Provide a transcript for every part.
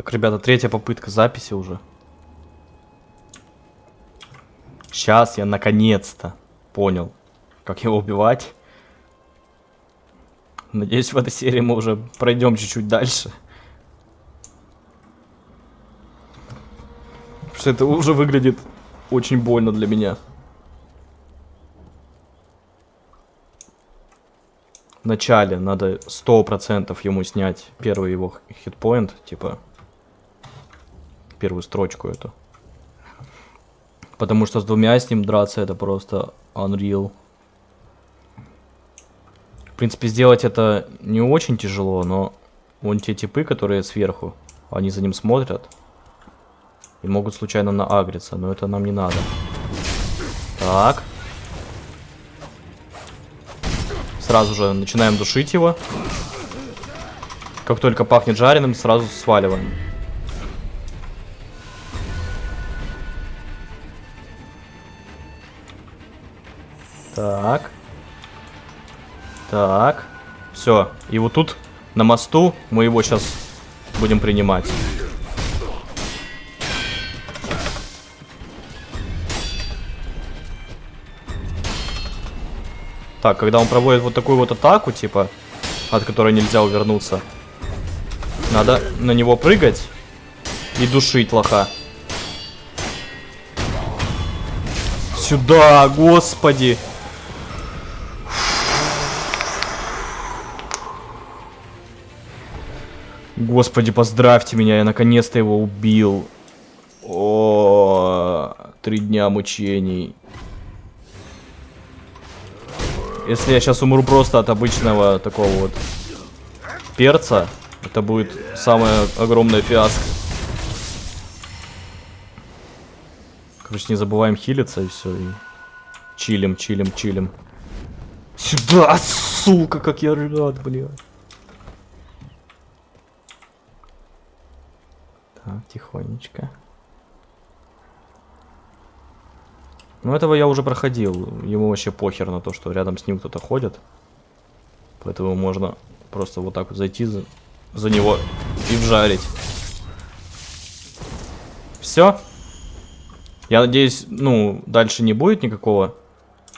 Так, ребята, третья попытка записи уже. Сейчас я наконец-то понял, как его убивать. Надеюсь, в этой серии мы уже пройдем чуть-чуть дальше. Потому что это уже выглядит очень больно для меня. В начале надо 100% ему снять первый его хитпоинт, типа первую строчку эту. Потому что с двумя с ним драться это просто unreal. В принципе, сделать это не очень тяжело, но вон те типы, которые сверху, они за ним смотрят. И могут случайно наагриться, но это нам не надо. Так. Сразу же начинаем душить его. Как только пахнет жареным, сразу сваливаем. Так. Так. Все. И вот тут, на мосту, мы его сейчас будем принимать. Так, когда он проводит вот такую вот атаку, типа, от которой нельзя увернуться, надо на него прыгать и душить лоха. Сюда, господи! Господи, поздравьте меня, я наконец-то его убил. О, три дня мучений. Если я сейчас умру просто от обычного такого вот перца, это будет самая огромная фиаско. Короче, не забываем хилиться и все. И чилим, чилим, чилим. Сюда, сука, как я рад, блядь. Так, тихонечко. Ну, этого я уже проходил. Ему вообще похер на то, что рядом с ним кто-то ходит. Поэтому можно просто вот так вот зайти за, за него и вжарить. Все. Я надеюсь, ну, дальше не будет никакого...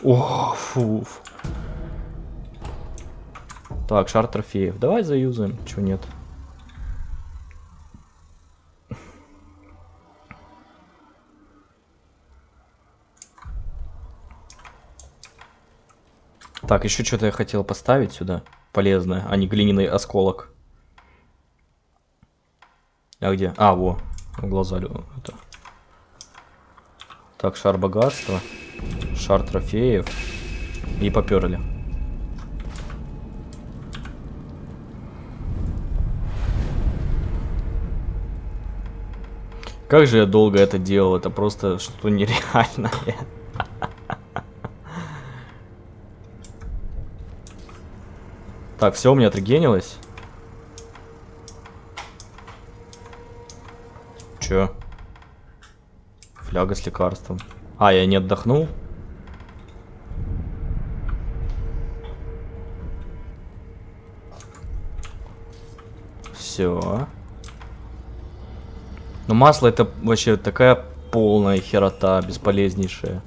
О, фу. Так, шар трофеев. Давай заюзаем. Чего нет? Так, еще что-то я хотел поставить сюда. Полезное, а не глиняный осколок. А где? А, во. Глаза. Это. Так, шар богатства. Шар трофеев. И поперли. Как же я долго это делал, это просто что-то нереальное. Так, все у меня отрегенилось. Че? Фляга с лекарством. А, я не отдохнул? Все. Но масло это вообще такая полная херота, бесполезнейшая.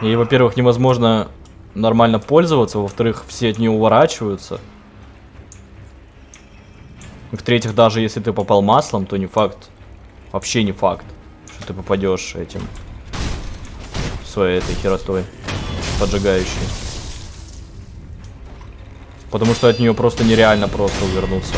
И, во-первых, невозможно нормально пользоваться, во-вторых, все от нее уворачиваются. В-третьих, даже если ты попал маслом, то не факт, вообще не факт, что ты попадешь этим, своей этой херотой поджигающей. Потому что от нее просто нереально просто увернуться.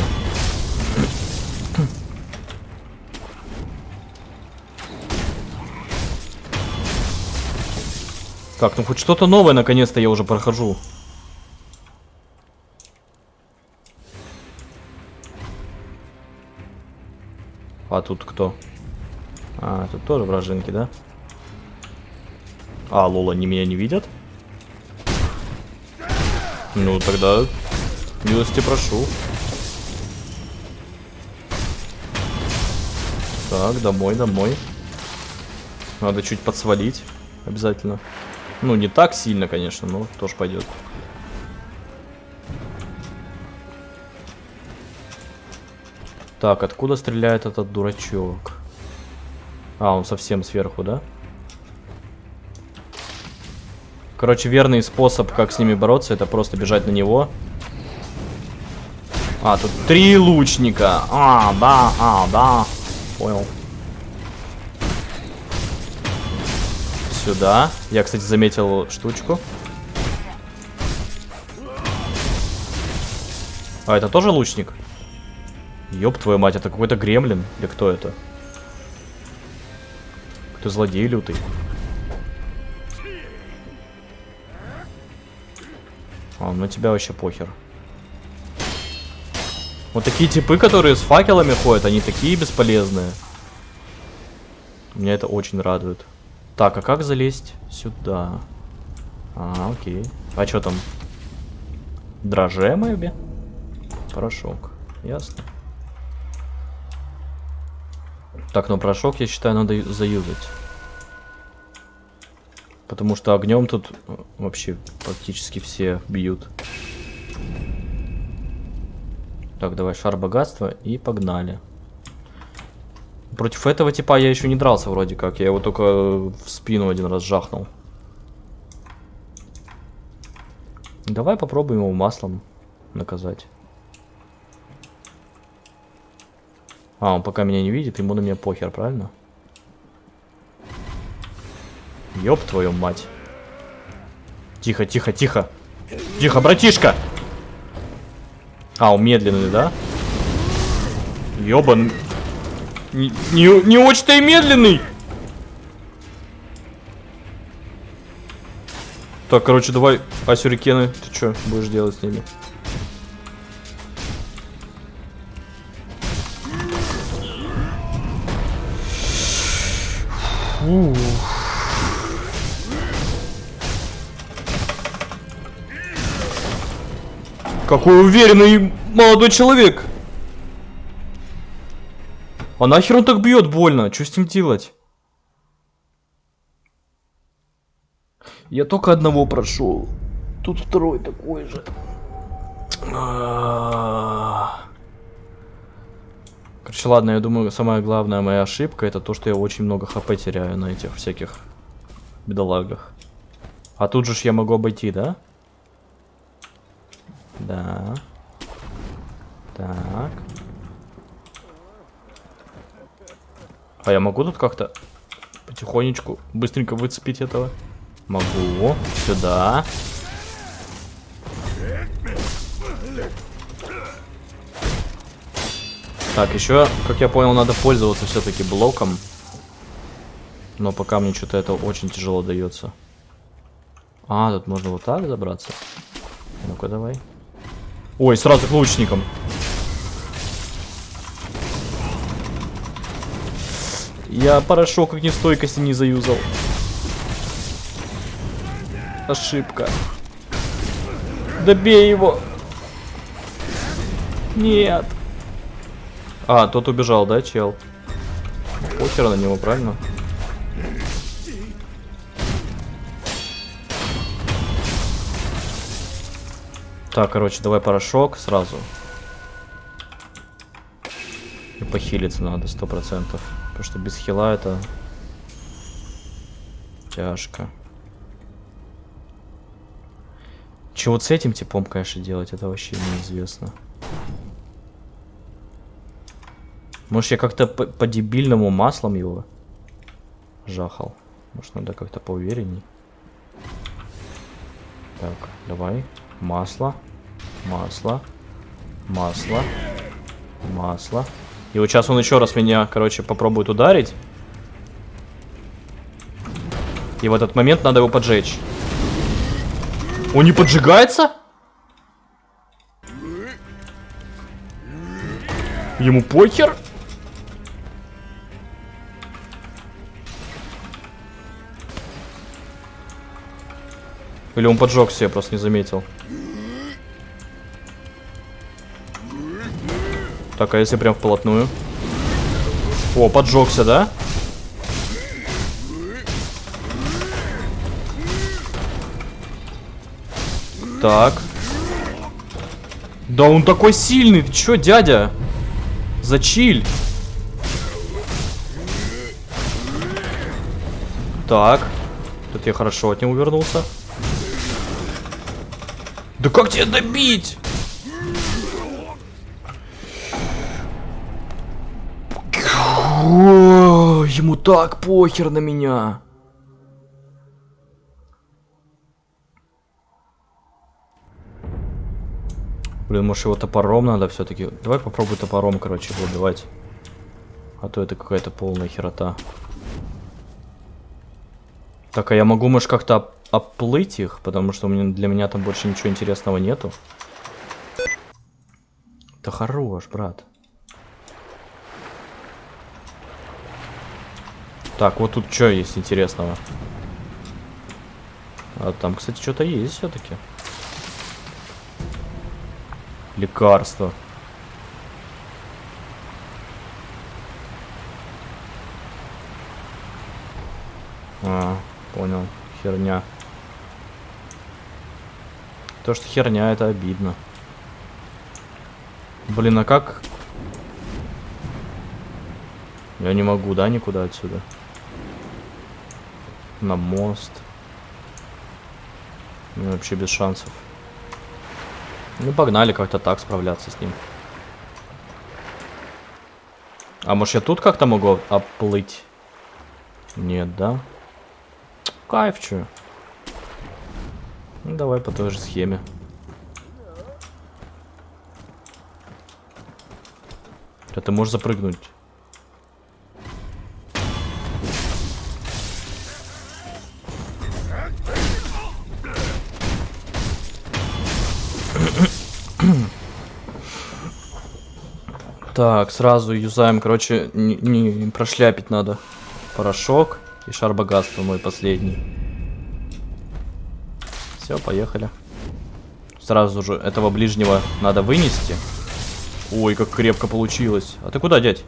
Так, ну хоть что-то новое наконец-то я уже прохожу. А тут кто? А, тут тоже вражинки, да? А, лол, они меня не видят? Ну, тогда милости прошу. Так, домой, домой. Надо чуть подсвалить. Обязательно. Ну, не так сильно, конечно, но тоже пойдет. Так, откуда стреляет этот дурачок? А, он совсем сверху, да? Короче, верный способ, как с ними бороться, это просто бежать на него. А, тут три лучника. А, да, а, да. Понял. Сюда. Я, кстати, заметил штучку. А, это тоже лучник? Ёб твою мать, это какой-то гремлин? Или кто это? Кто злодей лютый? А, ну тебя вообще похер. Вот такие типы, которые с факелами ходят, они такие бесполезные. Меня это очень радует. Так, а как залезть сюда? А, окей. А что там? Дроже мэби? Порошок. Ясно. Так, ну порошок, я считаю, надо заюзать. Потому что огнем тут э, вообще практически все бьют. Так, давай шар богатства и погнали. Против этого типа я еще не дрался вроде как. Я его только в спину один раз жахнул. Давай попробуем его маслом наказать. А, он пока меня не видит, ему на меня похер, правильно? Ёб твою мать. Тихо, тихо, тихо. Тихо, братишка! А, он медленный, да? Ёбан. Не, не, не очень-то и медленный! Так, короче, давай, а сюрикены, ты что будешь делать с ними? Какой уверенный молодой человек. А нахер он так бьет больно? Что с ним делать? Я только одного прошел. Тут второй такой же. Короче, ладно, я думаю, самая главная моя ошибка это то, что я очень много хп теряю на этих всяких бедолагах. А тут же ж я могу обойти, да? Да. Так. А я могу тут как-то потихонечку, быстренько выцепить этого? Могу. Сюда. Так, еще, как я понял, надо пользоваться все-таки блоком. Но пока мне что-то это очень тяжело дается. А, тут можно вот так забраться. Ну-ка, давай. Ой, сразу к лучникам. Я порошок как стойкости не заюзал. Ошибка. Добей его. Нет. А, тот убежал, да, чел? Похер на него, правильно? Так, короче, давай порошок сразу. И похилиться надо, сто процентов. Потому что без хила это тяжко. Чего вот с этим типом, конечно, делать, это вообще неизвестно. Может, я как-то по-дебильному маслом его жахал. Может, надо как-то поуверенней. Так, давай. Масло. Масло. Масло. Масло. И вот сейчас он еще раз меня, короче, попробует ударить. И в этот момент надо его поджечь. Он не поджигается? Ему похер? Или он поджегся, я просто не заметил. Так, а если прям вплотную? О, поджегся, да? Так. Да он такой сильный, ты чё, дядя? Зачиль! Так. Тут я хорошо от него увернулся. Да как тебя добить? О, ему так похер на меня. Блин, может его топором надо все-таки. Давай попробуй топором, короче, его убивать. А то это какая-то полная херота. Так, а я могу, может, как-то оплыть их? Потому что у для меня там больше ничего интересного нету. Да хорош, брат. Так, вот тут что есть интересного? А там, кстати, что-то есть все-таки. Лекарство. А, понял. Херня. То, что херня, это обидно. Блин, а как? Я не могу, да, никуда отсюда? На мост. Ну, вообще без шансов. Ну, погнали как-то так справляться с ним. А может я тут как-то могу оплыть? Нет, да? Кайф, чё? Ну, давай по той же схеме. А ты можешь запрыгнуть. Так, сразу юзаем, короче, не, не прошляпить надо. Порошок и шар богатства мой последний. Все, поехали. Сразу же этого ближнего надо вынести. Ой, как крепко получилось. А ты куда, дядь?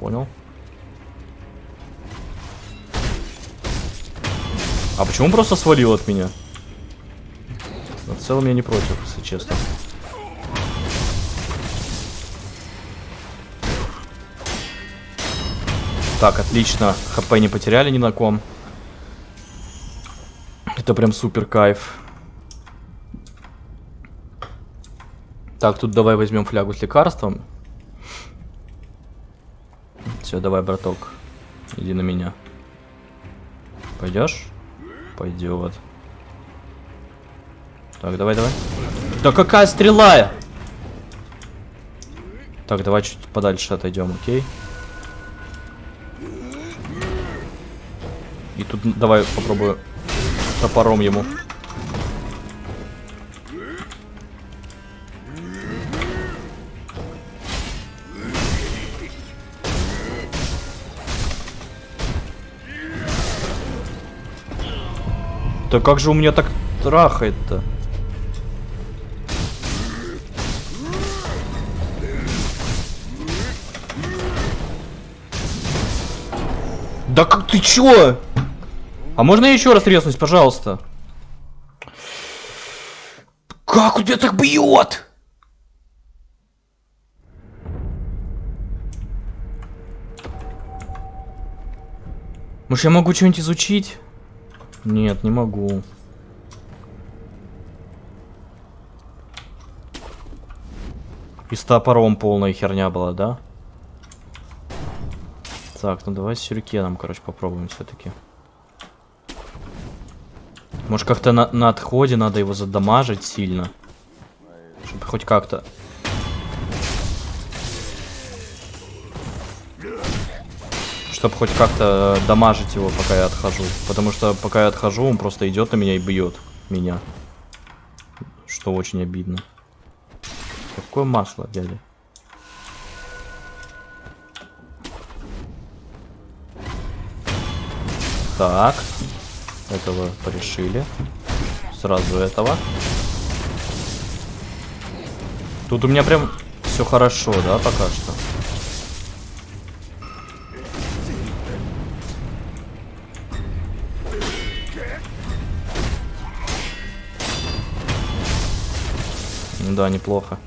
Понял. А почему он просто свалил от меня? В целом я не против, если честно. Так, отлично. ХП не потеряли ни на ком. Это прям супер кайф. Так, тут давай возьмем флягу с лекарством. Все, давай, браток. Иди на меня. Пойдешь? Пойдет. Так, давай, давай. Да какая стрела? Так, давай чуть подальше отойдем, окей? И давай попробую топором ему. Да как же у меня так трахает-то? Да как ты чё? А можно еще раз резнуть, пожалуйста? Как у тебя так бьет? Может, я могу что-нибудь изучить? Нет, не могу. И с топором полная херня была, да? Так, ну давай с сюрикеном, короче, попробуем все-таки. Может как-то на, на отходе надо его задамажить сильно. Чтобы хоть как-то... Чтобы хоть как-то дамажить его, пока я отхожу. Потому что пока я отхожу, он просто идет на меня и бьет меня. Что очень обидно. Какое масло, дядя? Так. Этого порешили. Сразу этого. Тут у меня прям все хорошо, да, пока что. Да, неплохо.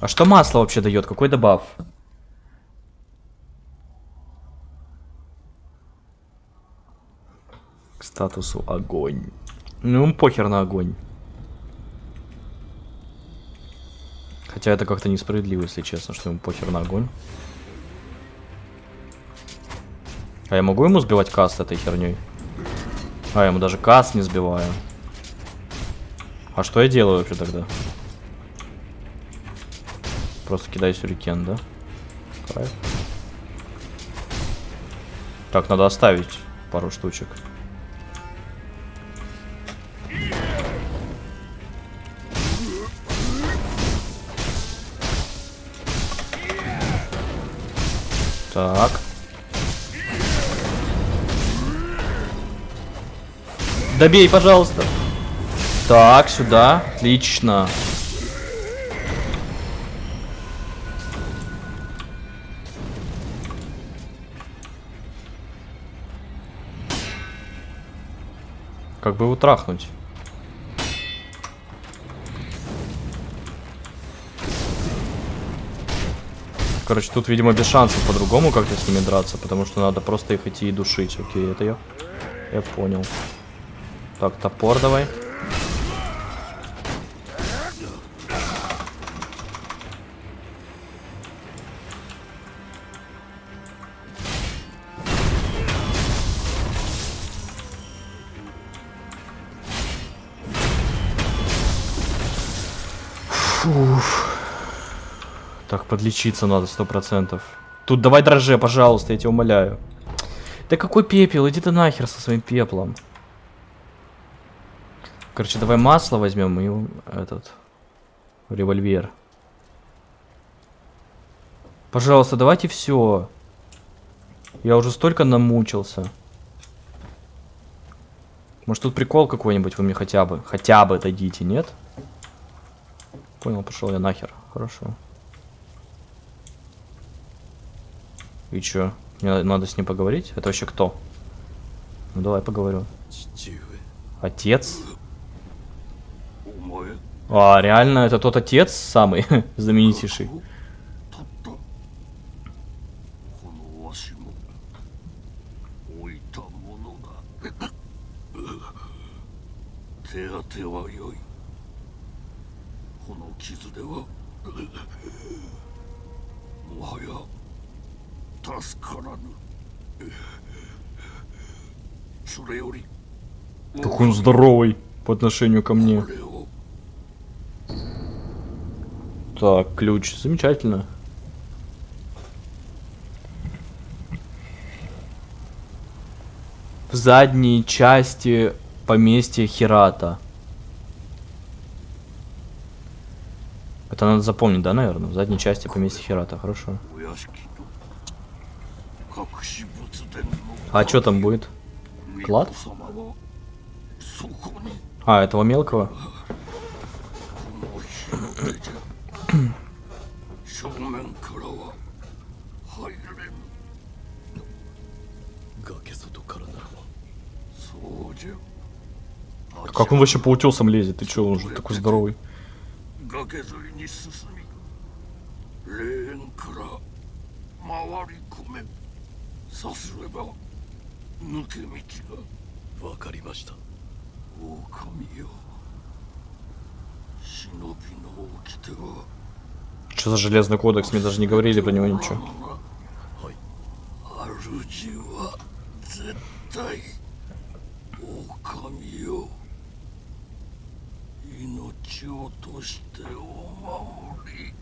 А что масло вообще дает? Какой добав? Статусу огонь. Ну, похер на огонь. Хотя это как-то несправедливо, если честно, что ему похер на огонь. А я могу ему сбивать каст этой херней? А, я ему даже каст не сбиваю. А что я делаю вообще тогда? Просто кидаю сюрикен, да? Так, надо оставить пару штучек. Так. Добей, пожалуйста. Так, сюда. Отлично. Как бы его трахнуть? Короче, тут, видимо, без шансов по-другому как-то с ними драться, потому что надо просто их идти и душить. Окей, это я. Я понял. Так, топор давай. Подлечиться надо, сто процентов. Тут давай дрожже, пожалуйста, я тебя умоляю. Да какой пепел? Иди ты нахер со своим пеплом. Короче, давай масло возьмем и этот револьвер. Пожалуйста, давайте все. Я уже столько намучился. Может тут прикол какой-нибудь вы мне хотя бы, хотя бы дадите, нет? Понял, пошел я нахер. Хорошо. И чё? Мне надо с ним поговорить? Это вообще кто? Ну давай поговорю. Отец? А, реально, это тот отец самый знаменитейший. Здоровый по отношению ко мне. Так, ключ. Замечательно. В задней части поместья Хирата. Это надо запомнить, да, наверное? В задней части поместья Хирата. Хорошо. А что там будет? Клад? А, этого мелкого? Как он вообще по утесам лезет? Ты чё, он же такой здоровый? Что за железный кодекс? Мне даже не говорили про него ничего. 命をとしてお守り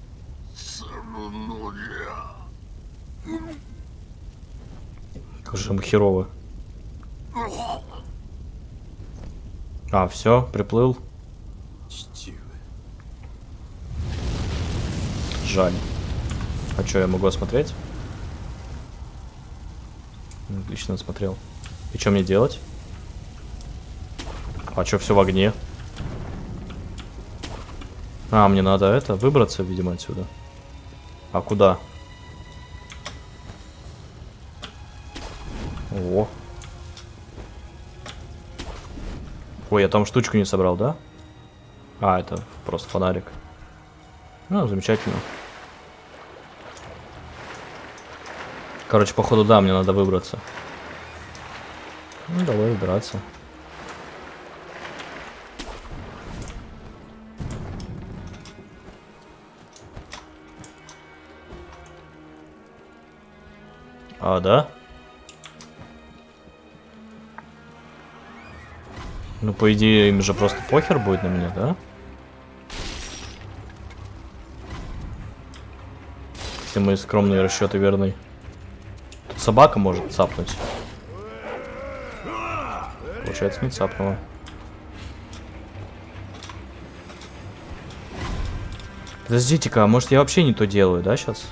するのじゃ。Как же ему херово. А, все, приплыл. Жаль. А что, я могу осмотреть? Отлично осмотрел. И что мне делать? А что, все в огне? А, мне надо это, выбраться, видимо, отсюда. А куда? О. Ой, я там штучку не собрал, да? А, это просто фонарик. Ну, замечательно. Короче, походу, да, мне надо выбраться. Ну, давай выбираться. А, да? Ну, по идее, им же просто похер будет на меня, да? Если мои скромные расчеты верны. Тут собака может цапнуть. Получается, не цапнула. Подождите-ка, а может я вообще не то делаю, да, сейчас?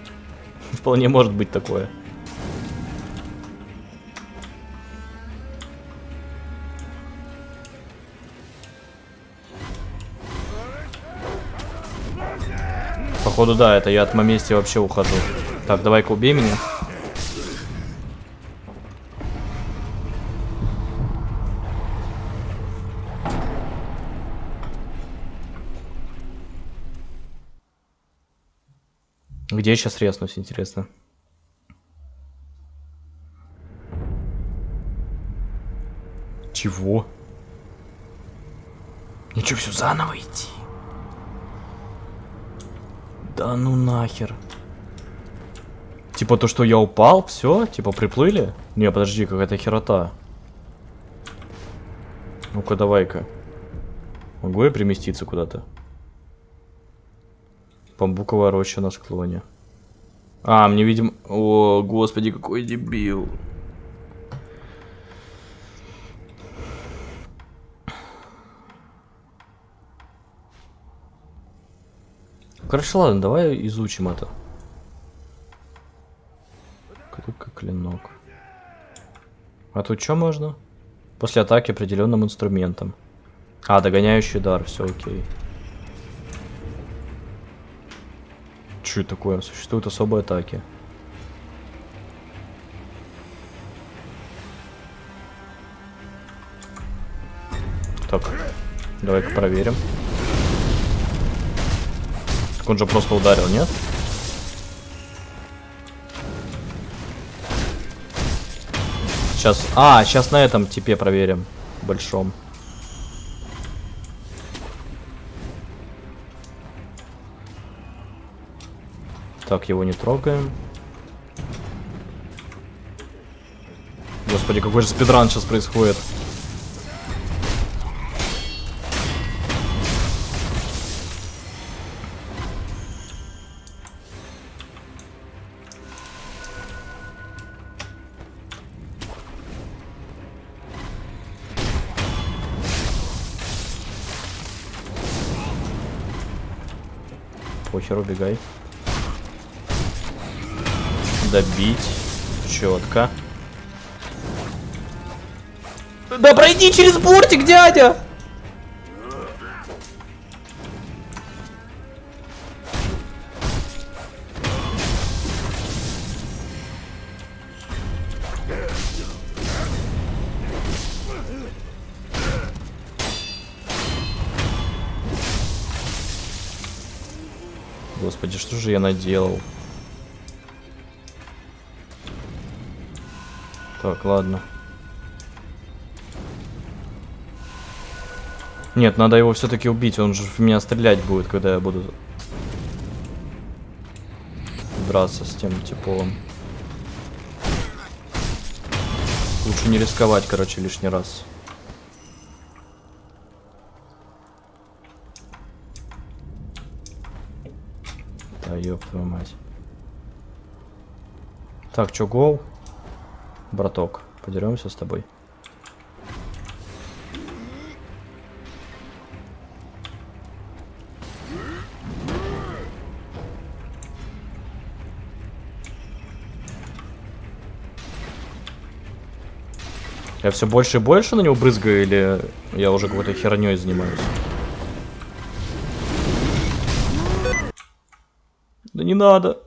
Вполне может быть такое. Походу, да, это я от момести вообще ухожу. Так, давай-ка убей меня. Где я сейчас резнусь, интересно? Чего? Что, все заново идти? Да ну нахер. Типа то, что я упал, все, типа приплыли? Не, подожди, какая-то херота. Ну-ка, давай-ка. Могу я переместиться куда-то? Бамбуковая роща на склоне. А, мне, видимо... О, господи, какой дебил. Короче, ладно, давай изучим это. Крюка, клинок. А тут что можно? После атаки определенным инструментом. А, догоняющий удар, все окей. Что это такое? Существуют особые атаки. Так, давай-ка проверим. Так он же просто ударил, нет? Сейчас... А, сейчас на этом типе проверим. Большом. Так, его не трогаем. Господи, какой же спидран сейчас происходит. Похер, убегай добить. Четко. Да пройди через бортик, дядя! Господи, что же я наделал? Так, ладно. Нет, надо его все-таки убить. Он же в меня стрелять будет, когда я буду драться с тем теплом. Лучше не рисковать, короче, лишний раз. Ёб твою мать. Так, чё, гол? браток. Подеремся с тобой. Я все больше и больше на него брызгаю, или я уже какой-то херней занимаюсь? Не надо.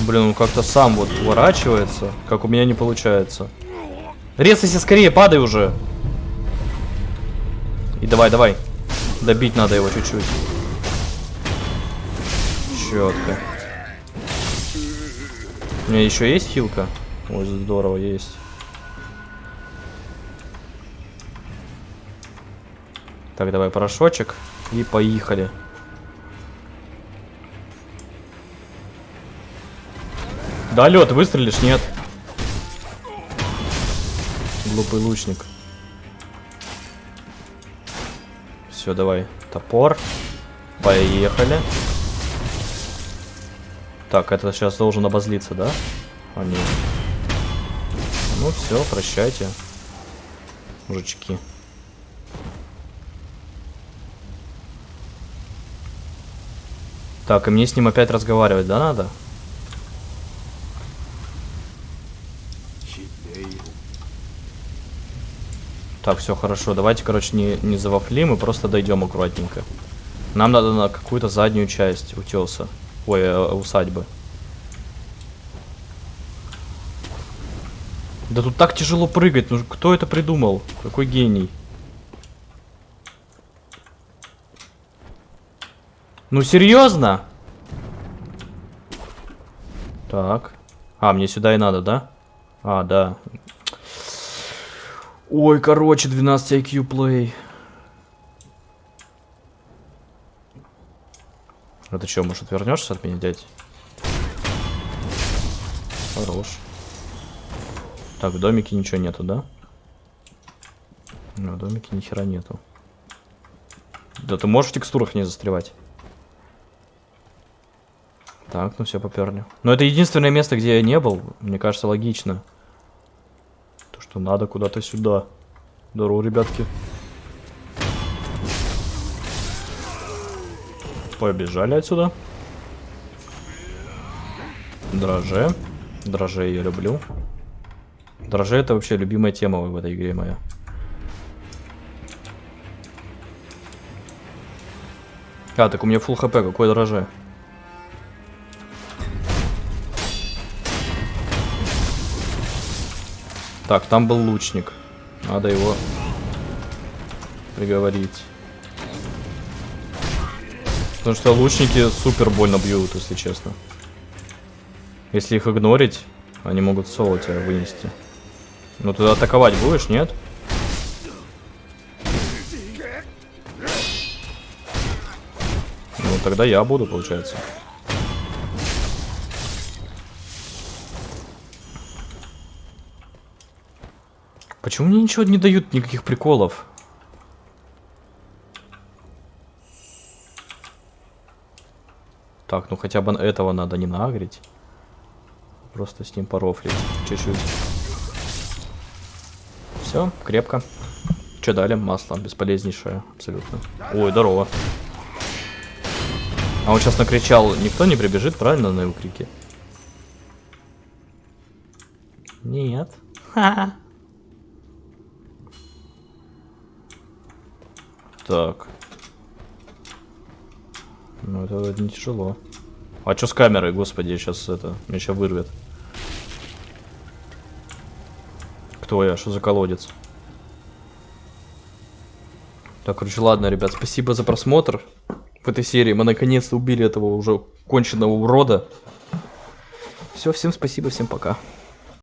Блин, он как-то сам вот уворачивается, как у меня не получается. Резайся скорее, падай уже. И давай, давай. Добить надо его чуть-чуть. Четко. У меня еще есть хилка? Ой, здорово, есть. Так, давай порошочек. И поехали. Да, лед, выстрелишь, нет? Глупый лучник. Все, давай. Топор. Поехали. Так, это сейчас должен обозлиться, да? А, нет. Ну все, прощайте. Мужички. Так, и мне с ним опять разговаривать, да, надо? Так, все хорошо. Давайте, короче, не, не завафлим и просто дойдем аккуратненько. Нам надо на какую-то заднюю часть утеса. Ой, э, усадьбы. Да тут так тяжело прыгать. Ну кто это придумал? Какой гений? Ну серьезно? Так. А, мне сюда и надо, да? А, да. Ой, короче, 12 IQ play. А что, может, вернешься от меня, дядь? Хорош. Так, в домике ничего нету, да? Ну, в домике ни хера нету. Да ты можешь в текстурах не застревать. Так, ну все, поперли. Но это единственное место, где я не был. Мне кажется, логично что надо куда-то сюда. Здорово, ребятки. Побежали отсюда. Дроже. Дроже я люблю. Дроже это вообще любимая тема в этой игре моя. А, так у меня full хп, какой дроже? Так, там был лучник. Надо его приговорить. Потому что лучники супер больно бьют, если честно. Если их игнорить, они могут соло тебя вынести. Ну ты атаковать будешь, нет? Ну тогда я буду, получается. Почему мне ничего не дают, никаких приколов? Так, ну хотя бы этого надо не нагреть. Просто с ним порофлить чуть-чуть. Все, крепко. Что дали? Масло бесполезнейшее, абсолютно. Ой, здорово. А он сейчас накричал, никто не прибежит, правильно, на его крики? Нет. Ха-ха. Так. Ну, это не тяжело. А что с камерой, господи, сейчас это, меня сейчас вырвет. Кто я? Что за колодец? Так, короче, ладно, ребят, спасибо за просмотр в этой серии. Мы наконец-то убили этого уже конченного урода. Все, всем спасибо, всем пока.